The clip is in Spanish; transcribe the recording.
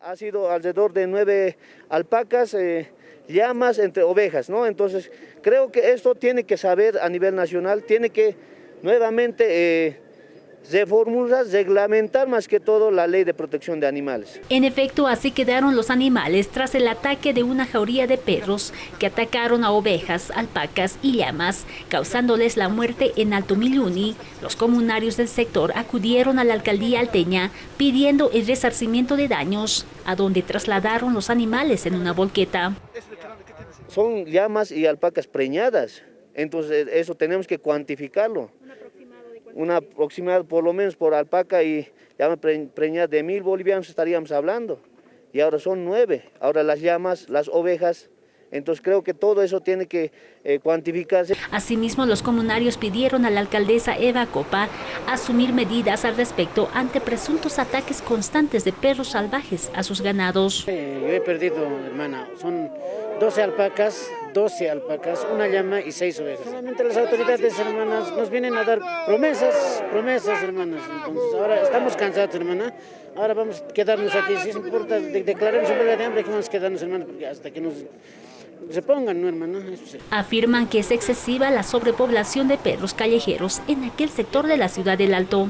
Ha sido alrededor de nueve alpacas, eh, llamas entre ovejas, ¿no? Entonces, creo que esto tiene que saber a nivel nacional, tiene que nuevamente eh, reformular, reglamentar más que todo la ley de protección de animales. En efecto, así quedaron los animales tras el ataque de una jauría de perros que atacaron a ovejas, alpacas y llamas, causándoles la muerte en Alto Miluni. Los comunarios del sector acudieron a la alcaldía alteña pidiendo el resarcimiento de daños, a donde trasladaron los animales en una volqueta. Son llamas y alpacas preñadas, entonces eso tenemos que cuantificarlo una aproximada por lo menos por alpaca y llama preñada de mil bolivianos estaríamos hablando. Y ahora son nueve. Ahora las llamas, las ovejas, entonces creo que todo eso tiene que eh, cuantificarse. Asimismo, los comunarios pidieron a la alcaldesa Eva Copa asumir medidas al respecto ante presuntos ataques constantes de perros salvajes a sus ganados. Eh, yo he perdido, hermana, son 12 alpacas, 12 alpacas, una llama y 6 ovejas. Solamente las autoridades, hermanas, nos vienen a dar promesas, promesas, hermanas. Entonces, ahora estamos cansados, hermana. Ahora vamos a quedarnos aquí. Si es importa, declaremos un de hambre, que vamos a quedarnos, hermana, porque hasta que nos se pongan, ¿no, hermano? Afirman que es excesiva la sobrepoblación de perros callejeros en aquel sector de la ciudad del Alto.